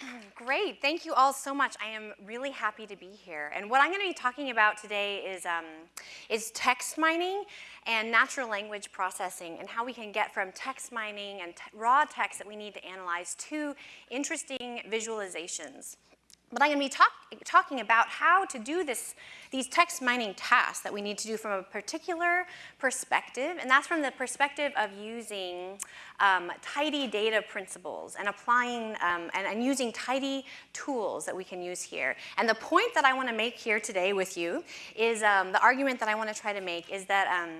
Great, thank you all so much. I am really happy to be here. And what I'm gonna be talking about today is, um, is text mining and natural language processing and how we can get from text mining and raw text that we need to analyze to interesting visualizations. But I'm going to be talk talking about how to do this, these text mining tasks that we need to do from a particular perspective, and that's from the perspective of using um, tidy data principles and applying um, and, and, using tidy tools that we can use here. And the point that I want to make here today with you is um, the argument that I want to try to make is that um,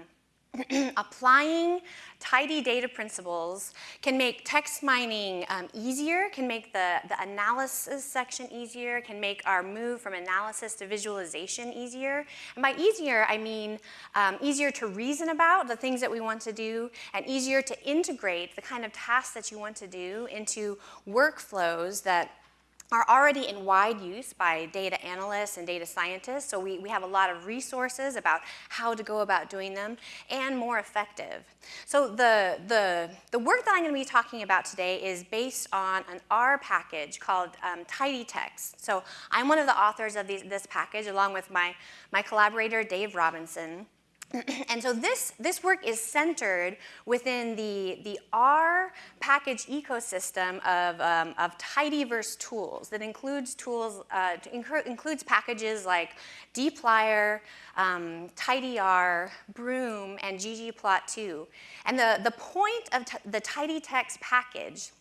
applying tidy data principles can make text mining um, easier, can make the, the analysis section easier, can make our move from analysis to visualization easier. And by easier, I mean um, easier to reason about the things that we want to do and easier to integrate the kind of tasks that you want to do into workflows that are already in wide use by data analysts and data scientists, so we, we have a lot of resources about how to go about doing them, and more effective. So the, the, the work that I'm going to be talking about today is based on an R package called um, Tidy Text. So I'm one of the authors of these, this package, along with my, my collaborator, Dave Robinson. and so this, this work is centered within the, the R package ecosystem of, um, of tidyverse tools that includes tools, uh, includes packages like dplyr, um, tidyr, broom, and ggplot2. And the, the point of the tidytext package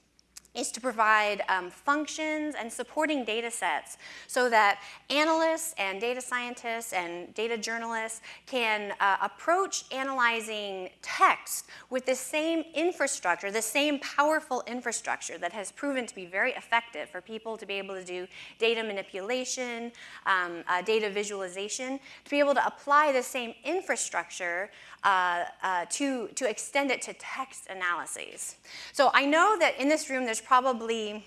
is to provide um, functions and supporting data sets so that analysts and data scientists and data journalists can uh, approach analyzing text with the same infrastructure, the same powerful infrastructure that has proven to be very effective for people to be able to do data manipulation, um, uh, data visualization, to be able to apply the same infrastructure uh, uh, to, to extend it to text analyses. So I know that in this room there's probably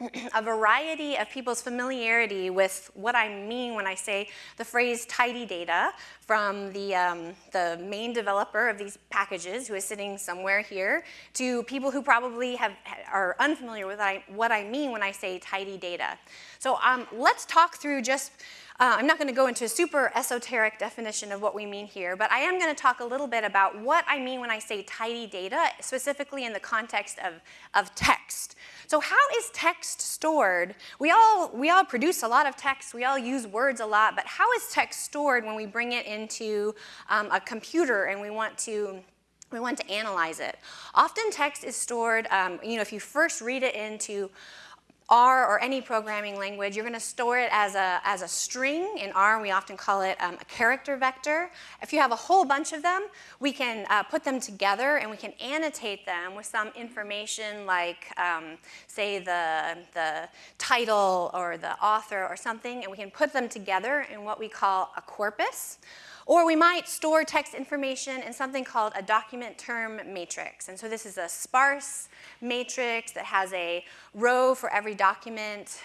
a variety of people's familiarity with what I mean when I say the phrase tidy data from the, um, the main developer of these packages who is sitting somewhere here to people who probably have, are unfamiliar with what I, what I mean when I say tidy data. So um, let's talk through just uh, I'm not going to go into a super esoteric definition of what we mean here, but I am going to talk a little bit about what I mean when I say tidy data, specifically in the context of, of text. So how is text stored? We all, we all produce a lot of text, we all use words a lot, but how is text stored when we bring it into um, a computer and we want to we want to analyze it. Often text is stored, um, you know, if you first read it into R or any programming language, you're going to store it as a, as a string. In R, we often call it um, a character vector. If you have a whole bunch of them, we can uh, put them together and we can annotate them with some information like, um, say, the, the title or the author or something, and we can put them together in what we call a corpus. Or we might store text information in something called a document term matrix. And so this is a sparse matrix that has a row for every document,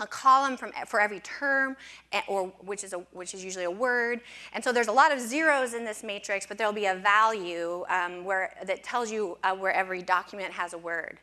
a column from, for every term, or which is, a, which is usually a word. And so there's a lot of zeros in this matrix, but there'll be a value um, where, that tells you uh, where every document has a word.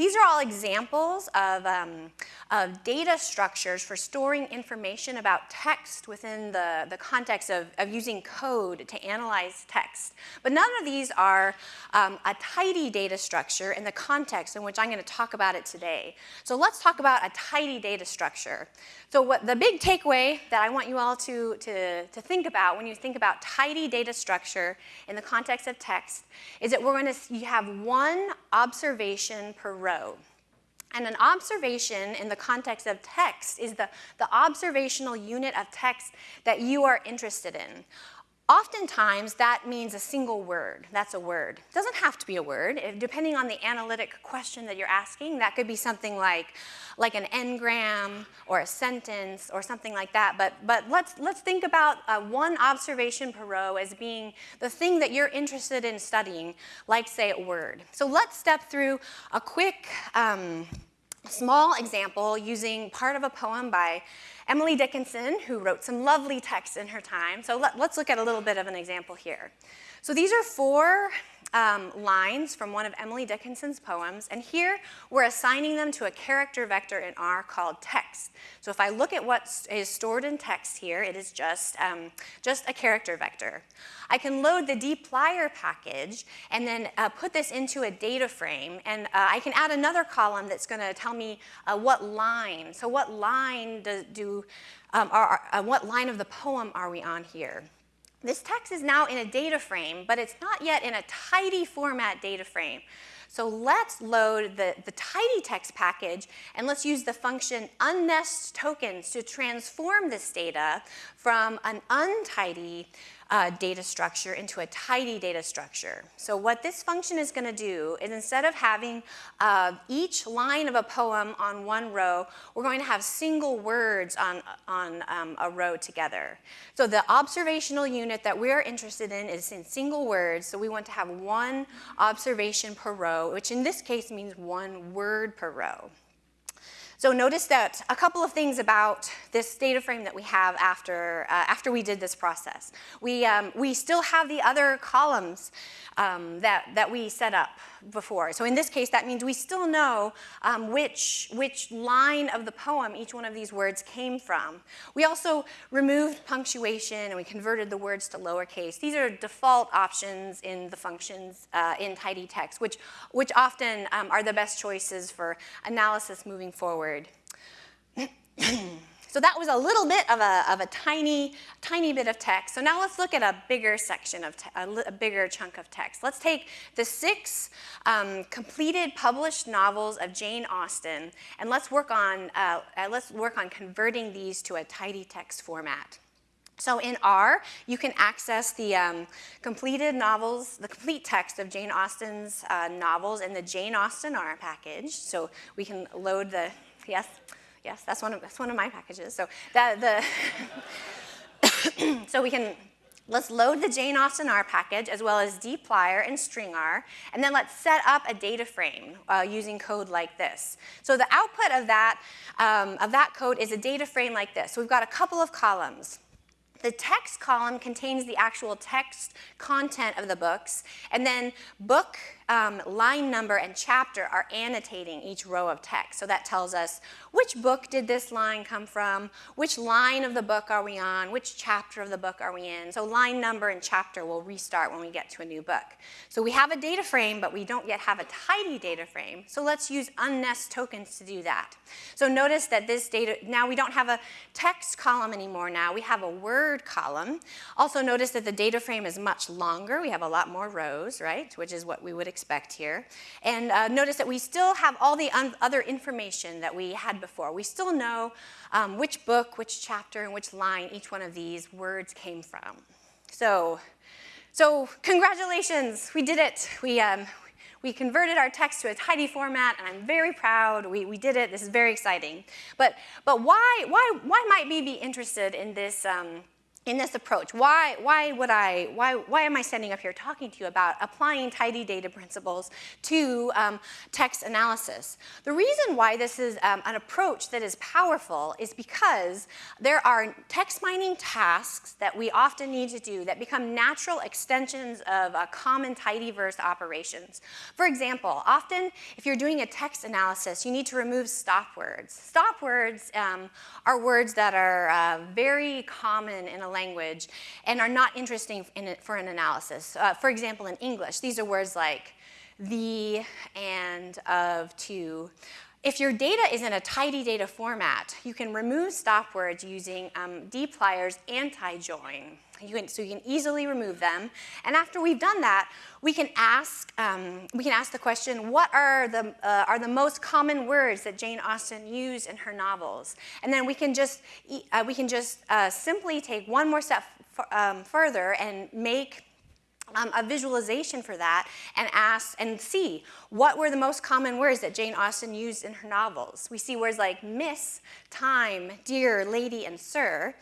These are all examples of, um, of data structures for storing information about text within the, the context of, of using code to analyze text. But none of these are um, a tidy data structure in the context in which I'm going to talk about it today. So let's talk about a tidy data structure. So what the big takeaway that I want you all to, to, to think about when you think about tidy data structure in the context of text is that we're going to have one observation per row. And an observation in the context of text is the, the observational unit of text that you are interested in. Oftentimes, that means a single word. That's a word. It doesn't have to be a word. If, depending on the analytic question that you're asking, that could be something like, like an n-gram or a sentence or something like that. But, but let's, let's think about uh, one observation per row as being the thing that you're interested in studying, like, say, a word. So let's step through a quick um, small example using part of a poem by Emily Dickinson, who wrote some lovely text in her time. So let, us look at a little bit of an example here. So these are four um, lines from one of Emily Dickinson's poems, and here we're assigning them to a character vector in R called text. So if I look at what is stored in text here, it is just, um, just a character vector. I can load the dplyr package and then uh, put this into a data frame, and uh, I can add another column that's going to tell me uh, what line. So what line do, do um, are, uh, what line of the poem are we on here? This text is now in a data frame, but it's not yet in a tidy format data frame. So let's load the, the tidy text package and let's use the function unnest tokens to transform this data from an untidy uh, data structure into a tidy data structure. So what this function is going to do is instead of having uh, each line of a poem on one row, we're going to have single words on, on um, a row together. So the observational unit that we're interested in is in single words, so we want to have one observation per row, which in this case means one word per row. So notice that a couple of things about this data frame that we have after, uh, after we did this process. We, um, we still have the other columns um, that, that we set up before. So in this case, that means we still know um, which, which line of the poem each one of these words came from. We also removed punctuation and we converted the words to lowercase. These are default options in the functions uh, in tidy text, which, which often um, are the best choices for analysis moving forward. So that was a little bit of a, of a tiny, tiny bit of text. So now let's look at a bigger section of, a, a, bigger chunk of text. Let's take the six um, completed published novels of Jane Austen, and let's work on, uh, uh, let's work on converting these to a tidy text format. So in R, you can access the um, completed novels, the complete text of Jane Austen's uh, novels in the Jane Austen R package. So we can load the, yes? Yes, that's one of, that's one of my packages. So that the so we can let's load the Jane Austen R package as well as dplyr and stringr, and then let's set up a data frame uh, using code like this. So the output of that, um, of that code is a data frame like this. So we've got a couple of columns. The text column contains the actual text content of the books, and then book um, line number and chapter are annotating each row of text. So that tells us which book did this line come from, which line of the book are we on, which chapter of the book are we in. So line number and chapter will restart when we get to a new book. So we have a data frame, but we don't yet have a tidy data frame. So let's use unnest tokens to do that. So notice that this data, now we don't have a text column anymore now, we have a word column. Also notice that the data frame is much longer. We have a lot more rows, right, which is what we would expect expect here. And uh, notice that we still have all the other information that we had before. We still know um, which book, which chapter, and which line each one of these words came from. So, so congratulations, we did it. We, um, we converted our text to a tidy format, and I'm very proud. We, we did it. This is very exciting. But, but why, why, why might we be interested in this, um, in this approach. Why, why would I, why, why am I standing up here talking to you about applying tidy data principles to um, text analysis? The reason why this is um, an approach that is powerful is because there are text mining tasks that we often need to do that become natural extensions of uh, common tidyverse operations. For example, often if you're doing a text analysis, you need to remove stop words. Stop words um, are words that are uh, very common in a language and are not interesting for an analysis. Uh, for example, in English, these are words like the, and, of, to. If your data is in a tidy data format, you can remove stop words using um, dplyr's anti-join. You can, so you can easily remove them. And after we've done that, we can ask, um, we can ask the question, what are the, uh, are the most common words that Jane Austen used in her novels? And then we can just, uh, we can just uh, simply take one more step um, further and make um, a visualization for that and ask and see what were the most common words that Jane Austen used in her novels. We see words like miss, time, dear, lady, and sir.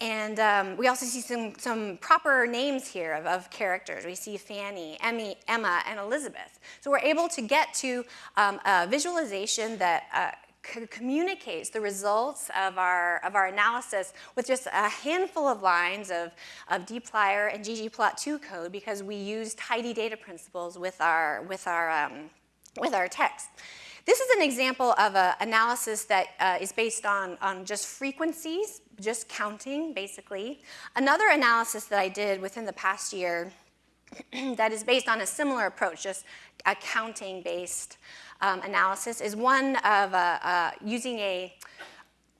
And um, we also see some, some proper names here of, of characters. We see Fanny, Emmy, Emma, and Elizabeth. So we're able to get to um, a visualization that uh, communicates the results of our, of our analysis with just a handful of lines of, of dplyr and ggplot2 code because we use tidy data principles with our, with our, um, with our text. This is an example of an analysis that uh, is based on, on just frequencies, just counting, basically. Another analysis that I did within the past year that is based on a similar approach, just a counting-based um, analysis, is one of uh, uh, using a,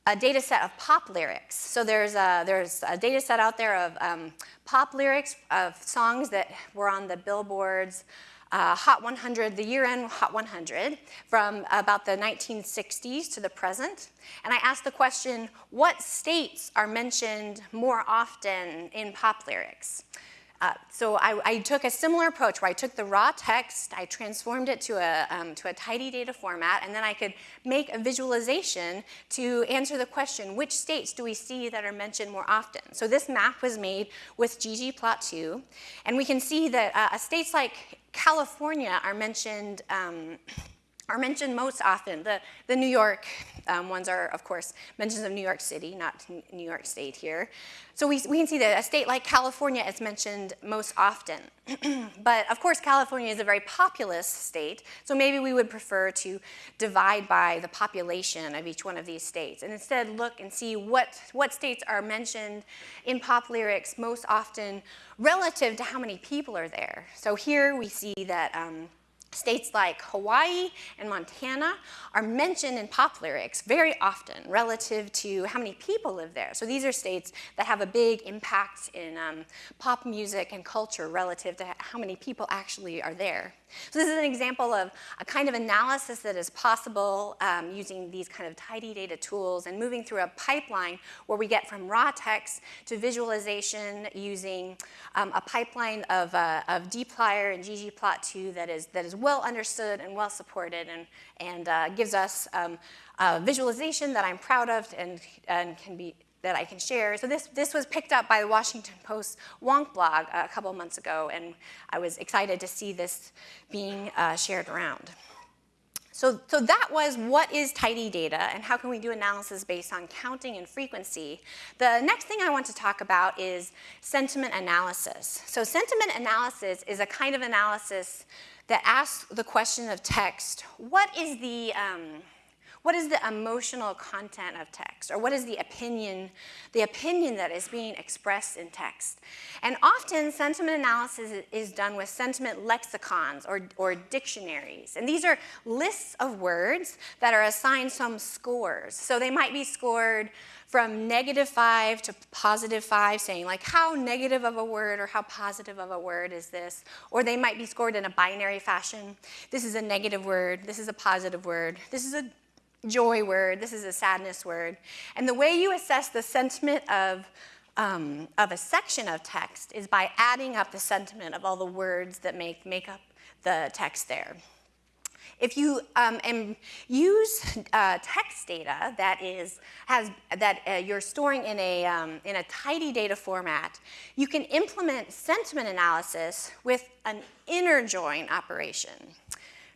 a data set of pop lyrics. So there's a, there's a data set out there of um, pop lyrics of songs that were on the Billboard's uh, Hot 100, the year-end Hot 100, from about the 1960s to the present. And I asked the question, what states are mentioned more often in pop lyrics? Uh, so I, I, took a similar approach where I took the raw text, I transformed it to a, um, to a tidy data format, and then I could make a visualization to answer the question, which states do we see that are mentioned more often? So this map was made with ggplot2, and we can see that uh, states like California are mentioned um, are mentioned most often. The, the New York um, ones are, of course, mentions of New York City, not New York State here. So we, we can see that a state like California is mentioned most often. but of course, California is a very populous state, so maybe we would prefer to divide by the population of each one of these states and instead look and see what, what states are mentioned in pop lyrics most often relative to how many people are there. So here we see that um, States like Hawaii and Montana are mentioned in pop lyrics very often relative to how many people live there. So these are states that have a big impact in um, pop music and culture relative to how many people actually are there. So this is an example of a kind of analysis that is possible um, using these kind of tidy data tools and moving through a pipeline where we get from raw text to visualization using um, a pipeline of, uh, of dplyr and ggplot2 that is, that is well understood and well supported and, and uh, gives us um, a visualization that I'm proud of and, and can be that I can share. So this, this was picked up by the Washington Post Wonk blog a couple months ago, and I was excited to see this being uh, shared around. So, so that was what is tidy data and how can we do analysis based on counting and frequency. The next thing I want to talk about is sentiment analysis. So sentiment analysis is a kind of analysis that asks the question of text, what is the, um, what is the emotional content of text? Or what is the opinion the opinion that is being expressed in text? And often sentiment analysis is done with sentiment lexicons or, or dictionaries. And these are lists of words that are assigned some scores. So they might be scored from negative five to positive five, saying like how negative of a word or how positive of a word is this? Or they might be scored in a binary fashion. This is a negative word, this is a positive word, this is a joy word, this is a sadness word. And the way you assess the sentiment of, um, of a section of text is by adding up the sentiment of all the words that make, make up the text there. If you um, use uh, text data that is has that uh, you're storing in a um, in a tidy data format, you can implement sentiment analysis with an inner join operation.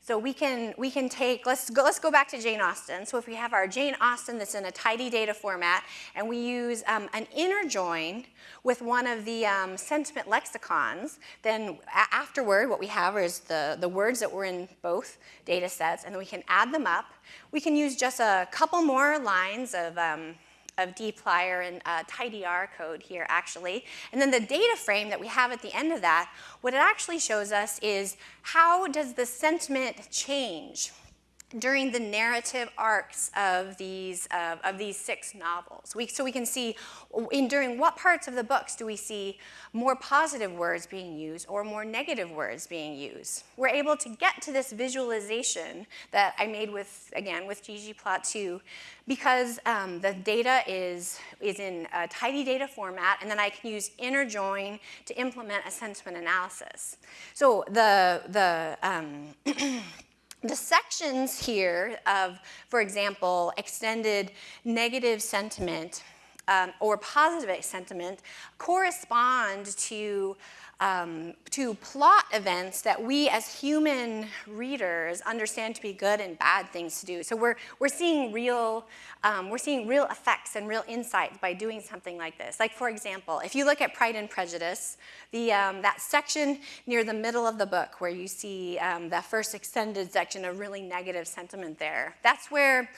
So we can, we can take, let's go, let's go back to Jane Austen. So if we have our Jane Austen that's in a tidy data format and we use um, an inner join with one of the um, sentiment lexicons, then afterward what we have is the, the words that were in both data sets and then we can add them up. We can use just a couple more lines of um, of dplyr and uh, tidyr code here actually. And then the data frame that we have at the end of that, what it actually shows us is how does the sentiment change during the narrative arcs of these, uh, of these six novels. We, so we can see in, during what parts of the books do we see more positive words being used or more negative words being used. We're able to get to this visualization that I made with, again, with ggplot2 because um, the data is, is in a tidy data format and then I can use inner join to implement a sentiment analysis. So the, the um, The sections here of, for example, extended negative sentiment um, or positive sentiment correspond to um, to plot events that we as human readers understand to be good and bad things to do. So we're, we're seeing real, um, we're seeing real effects and real insights by doing something like this. Like for example, if you look at Pride and Prejudice, the, um, that section near the middle of the book where you see um, that first extended section of really negative sentiment there, that's where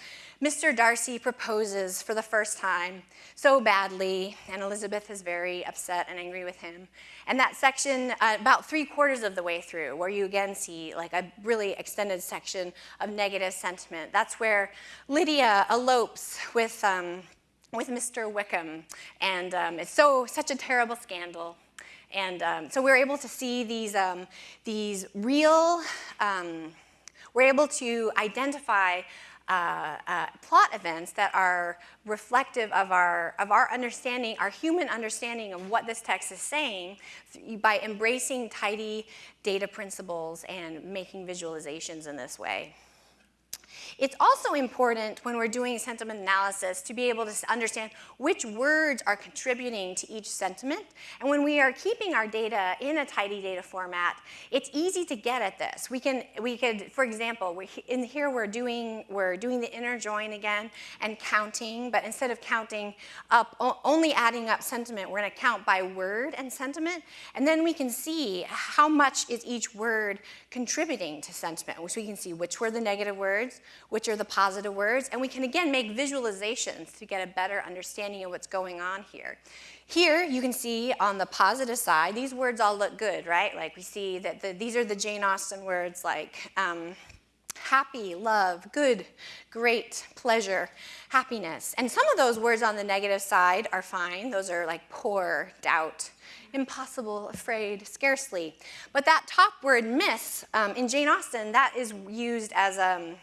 Mr. Darcy proposes for the first time so badly, and Elizabeth is very upset and angry with him. And that section, uh, about three quarters of the way through, where you again see like a really extended section of negative sentiment, that's where Lydia elopes with, um, with Mr. Wickham. And um, it's so, such a terrible scandal. And um, so we're able to see these, um, these real, um, we're able to identify uh, uh, plot events that are reflective of our, of our understanding, our human understanding of what this text is saying by embracing tidy data principles and making visualizations in this way. It's also important when we're doing sentiment analysis to be able to understand which words are contributing to each sentiment. And when we are keeping our data in a tidy data format, it's easy to get at this. We can, we could, for example, we, in here we're doing, we're doing the inner join again and counting, but instead of counting up, only adding up sentiment, we're gonna count by word and sentiment. And then we can see how much is each word contributing to sentiment, which we can see which were the negative words, which are the positive words, and we can again make visualizations to get a better understanding of what's going on here. Here you can see on the positive side, these words all look good, right? Like we see that the, these are the Jane Austen words like um, happy, love, good, great, pleasure, happiness. And some of those words on the negative side are fine. Those are like poor, doubt, impossible, afraid, scarcely. But that top word miss um, in Jane Austen, that is used as a, um,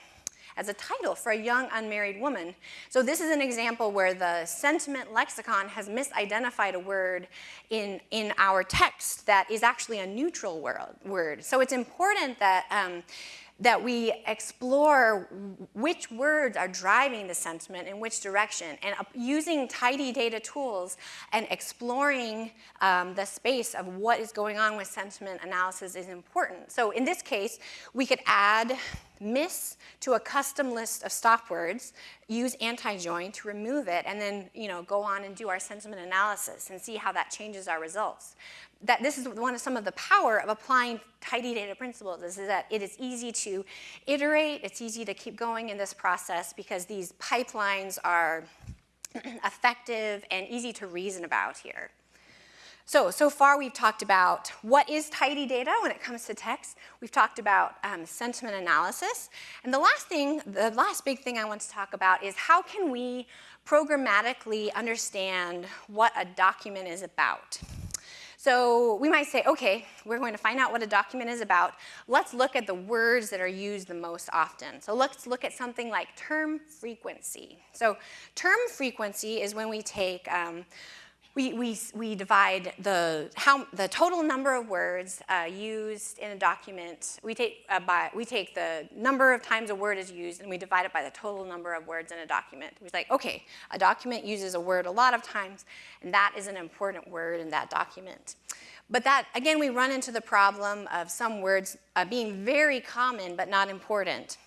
as a title for a young unmarried woman. So this is an example where the sentiment lexicon has misidentified a word in, in our text that is actually a neutral word. So it's important that um, that we explore which words are driving the sentiment in which direction and using tidy data tools and exploring um, the space of what is going on with sentiment analysis is important. So in this case, we could add miss to a custom list of stop words, use anti-join to remove it, and then you know, go on and do our sentiment analysis and see how that changes our results. That this is one of some of the power of applying tidy data principles is that it is easy to iterate, it's easy to keep going in this process because these pipelines are effective and easy to reason about here. So, so far we've talked about what is tidy data when it comes to text. We've talked about um, sentiment analysis. And the last thing, the last big thing I want to talk about is how can we programmatically understand what a document is about. So we might say, okay, we're going to find out what a document is about. Let's look at the words that are used the most often. So let's look at something like term frequency. So term frequency is when we take um, we, we, we divide the, how, the total number of words uh, used in a document, we take, uh, by, we take the number of times a word is used and we divide it by the total number of words in a document. We're like, okay, a document uses a word a lot of times and that is an important word in that document. But that, again, we run into the problem of some words uh, being very common but not important.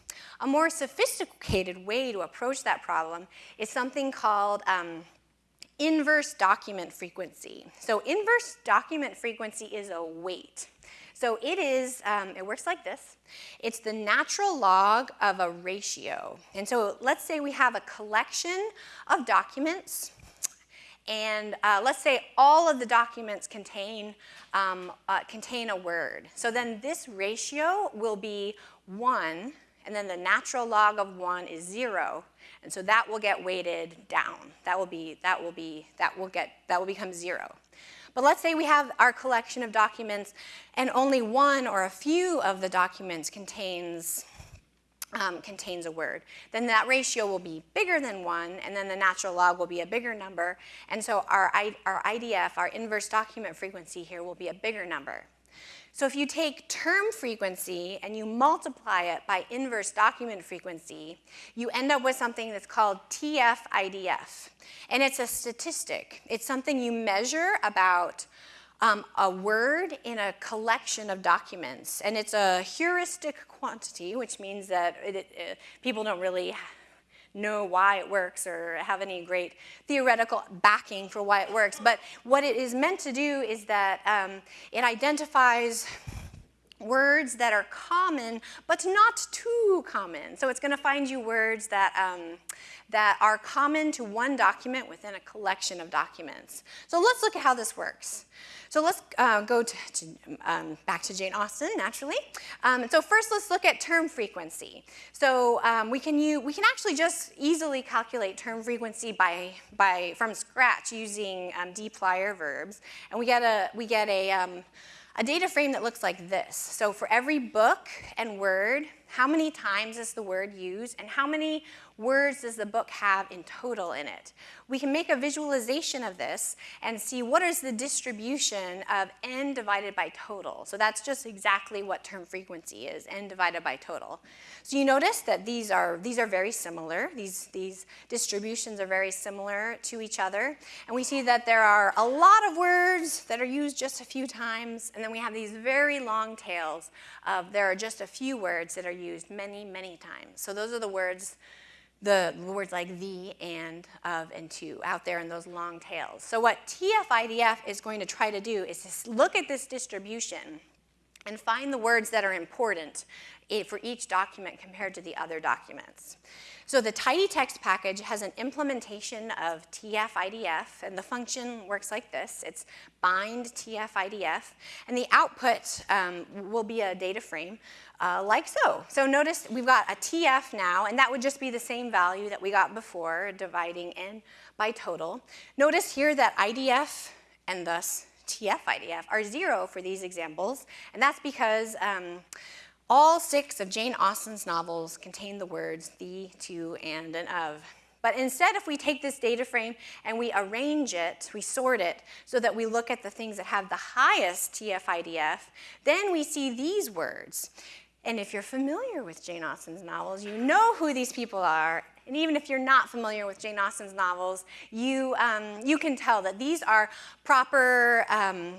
A more sophisticated way to approach that problem is something called um, inverse document frequency. So inverse document frequency is a weight. So it is, um, it works like this. It's the natural log of a ratio. And so let's say we have a collection of documents and uh, let's say all of the documents contain, um, uh, contain a word. So then this ratio will be one and then the natural log of one is zero. And so that will get weighted down. That will be, that will be, that will get, that will become zero. But let's say we have our collection of documents and only one or a few of the documents contains, um, contains a word. Then that ratio will be bigger than one and then the natural log will be a bigger number. And so our, our IDF, our inverse document frequency here will be a bigger number. So if you take term frequency and you multiply it by inverse document frequency, you end up with something that's called TF-IDF. And it's a statistic. It's something you measure about um, a word in a collection of documents. And it's a heuristic quantity, which means that it, it, people don't really know why it works or have any great theoretical backing for why it works. But what it is meant to do is that um, it identifies words that are common, but not too common. So it's going to find you words that, um, that are common to one document within a collection of documents. So let's look at how this works. So let's uh, go to, to, um, back to Jane Austen, naturally. Um, so first, let's look at term frequency. So um, we, can use, we can actually just easily calculate term frequency by, by, from scratch using um, dplyr verbs. And we get a, we get a, um, a data frame that looks like this. So for every book and word, how many times is the word used, and how many words does the book have in total in it? We can make a visualization of this and see what is the distribution of n divided by total. So that's just exactly what term frequency is, n divided by total. So you notice that these are, these are very similar. These, these distributions are very similar to each other. And we see that there are a lot of words that are used just a few times, and then we have these very long tails of there are just a few words that are used many, many times. So those are the words the words like the, and, of, and to out there in those long tails. So what TF-IDF is going to try to do is to look at this distribution and find the words that are important for each document compared to the other documents. So the tidy text package has an implementation of TF-IDF, and the function works like this. It's bind TF-IDF, and the output um, will be a data frame uh, like so. So notice we've got a TF now, and that would just be the same value that we got before, dividing n by total. Notice here that IDF and thus TF-IDF are zero for these examples, and that's because um, all six of Jane Austen's novels contain the words the, to, and, and of. But instead, if we take this data frame and we arrange it, we sort it, so that we look at the things that have the highest TF-IDF, then we see these words. And if you're familiar with Jane Austen's novels, you know who these people are. And even if you're not familiar with Jane Austen's novels, you, um, you can tell that these are proper um,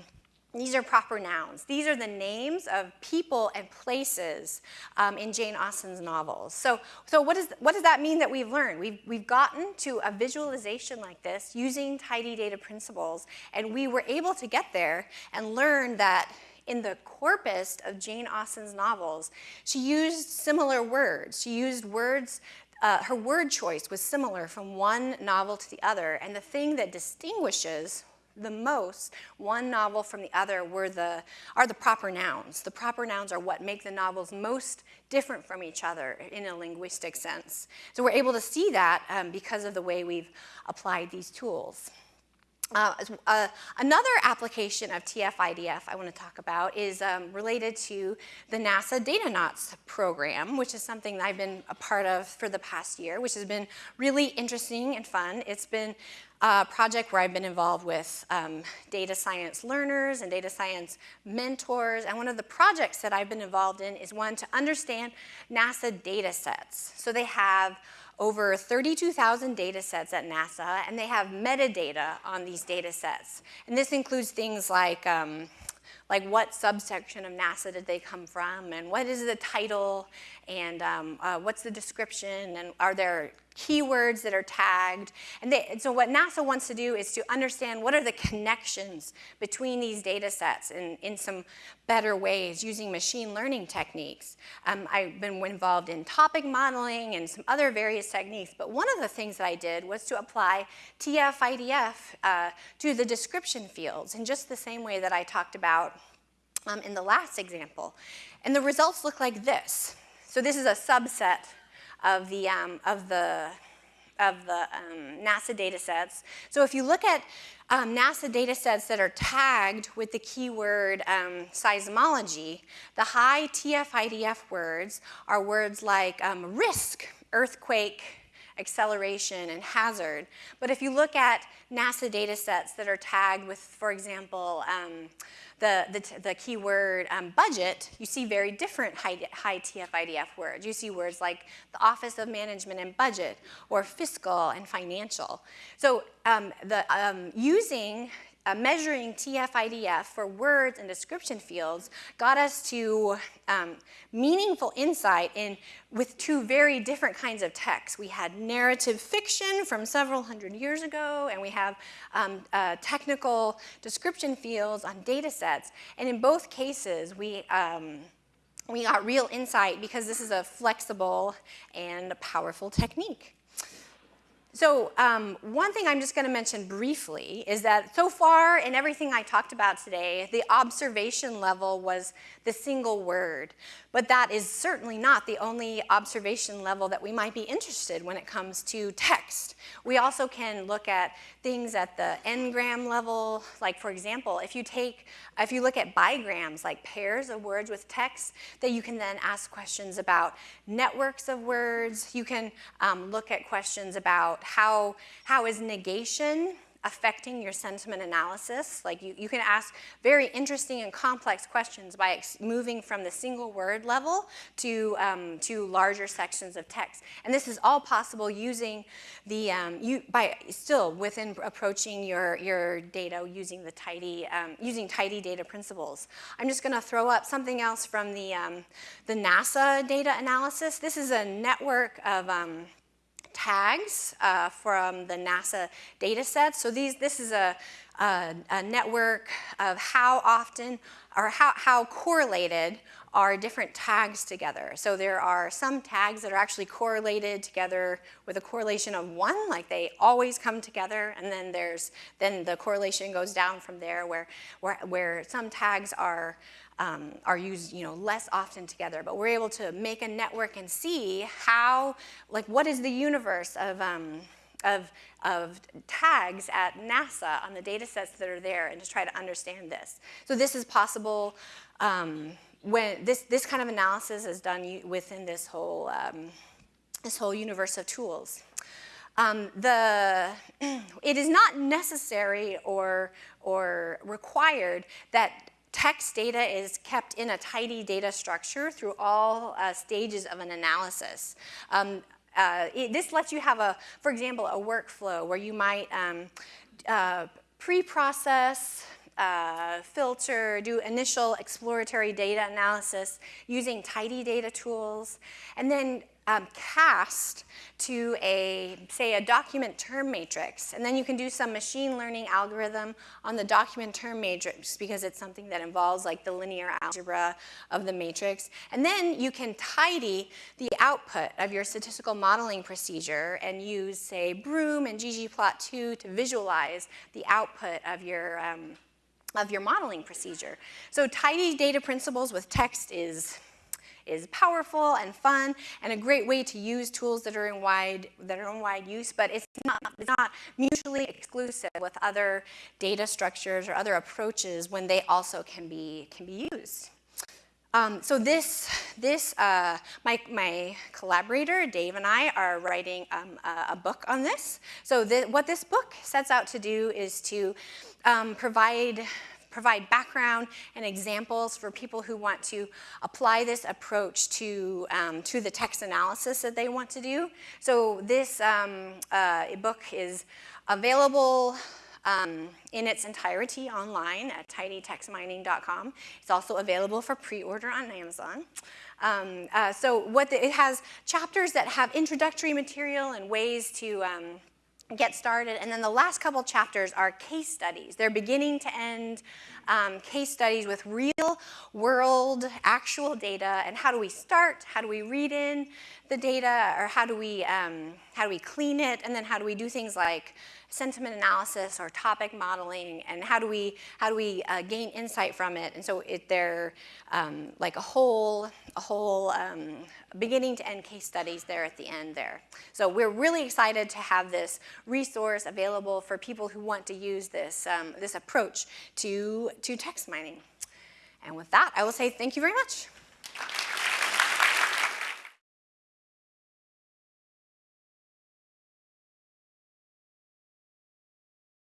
these are proper nouns. These are the names of people and places um, in Jane Austen's novels. So, so what, is, what does that mean that we've learned? We've, we've gotten to a visualization like this using tidy data principles, and we were able to get there and learn that in the corpus of Jane Austen's novels, she used similar words. She used words uh, her word choice was similar from one novel to the other, and the thing that distinguishes the most one novel from the other were the, are the proper nouns. The proper nouns are what make the novels most different from each other in a linguistic sense. So we're able to see that um, because of the way we've applied these tools. Uh, uh, another application of TF-IDF I want to talk about is um, related to the NASA Datanauts program, which is something that I've been a part of for the past year, which has been really interesting and fun. It's been a project where I've been involved with um, data science learners and data science mentors. And one of the projects that I've been involved in is one to understand NASA data sets. So they have over 32,000 data sets at NASA, and they have metadata on these data sets. And this includes things like, um, like what subsection of NASA did they come from, and what is the title, and um, uh, what's the description, and are there keywords that are tagged. And, they, and, so what NASA wants to do is to understand what are the connections between these data sets in, in some better ways using machine learning techniques. Um, I've been involved in topic modeling and some other various techniques, but one of the things that I did was to apply TF-IDF uh, to the description fields in just the same way that I talked about um, in the last example. And the results look like this. So this is a subset of the, um, of the, of the um, NASA data sets. So if you look at um, NASA data sets that are tagged with the keyword um, seismology, the high TF-IDF words are words like um, risk, earthquake, acceleration, and hazard. But if you look at NASA data sets that are tagged with, for example, um, the, the, the keyword um, budget, you see very different high, high TF-IDF words. You see words like the Office of Management and Budget or fiscal and financial. So um, the, um, using uh, measuring TF-IDF for words and description fields got us to um, meaningful insight in with two very different kinds of texts. We had narrative fiction from several hundred years ago, and we have um, uh, technical description fields on data sets. And in both cases, we um, we got real insight because this is a flexible and powerful technique. So um, one thing I'm just going to mention briefly is that so far in everything I talked about today, the observation level was the single word. But that is certainly not the only observation level that we might be interested when it comes to text. We also can look at things at the n-gram level, like for example, if you take, if you look at bigrams, like pairs of words with text, that you can then ask questions about networks of words. You can um, look at questions about how, how is negation affecting your sentiment analysis. Like you, you can ask very interesting and complex questions by moving from the single word level to, um, to larger sections of text. And this is all possible using the, um, you, by still within approaching your, your data using the tidy, um, using tidy data principles. I'm just gonna throw up something else from the, um, the NASA data analysis. This is a network of um, tags uh, from the NASA data set. So these, this is a, a, a network of how often or how, how correlated are different tags together. So there are some tags that are actually correlated together with a correlation of one, like they always come together, and then there's then the correlation goes down from there where where, where some tags are um, are used you know, less often together, but we're able to make a network and see how, like what is the universe of, um, of, of tags at NASA on the data sets that are there and to try to understand this. So this is possible um, when this, this kind of analysis is done within this whole, um, this whole universe of tools. Um, the, it is not necessary or, or required that text data is kept in a tidy data structure through all uh, stages of an analysis. Um, uh, it, this lets you have a, for example, a workflow where you might um, uh, pre-process, uh, filter, do initial exploratory data analysis using tidy data tools, and then um, cast to a, say, a document term matrix. And then you can do some machine learning algorithm on the document term matrix because it's something that involves like the linear algebra of the matrix. And then you can tidy the output of your statistical modeling procedure and use, say, Broom and ggplot2 to visualize the output of your, um, of your modeling procedure. So tidy data principles with text is is powerful and fun and a great way to use tools that are in wide, that are in wide use, but it's not, it's not mutually exclusive with other data structures or other approaches when they also can be, can be used. Um, so this, this uh, my, my collaborator, Dave and I are writing um, a, a, book on this. So what this book sets out to do is to um, provide provide background and examples for people who want to apply this approach to, um, to the text analysis that they want to do. So this um, uh, book is available um, in its entirety online at tidytextmining.com. It's also available for pre-order on Amazon. Um, uh, so what the, it has chapters that have introductory material and ways to um, get started. And then the last couple chapters are case studies. They're beginning to end um, case studies with real world actual data and how do we start, how do we read in the data, or how do we, um, how do we clean it, and then how do we do things like sentiment analysis or topic modeling, and how do we, how do we uh, gain insight from it? And so it, they're um, like a whole, a whole um, beginning to end case studies there at the end there. So we're really excited to have this resource available for people who want to use this, um, this approach to, to text mining. And with that, I will say thank you very much.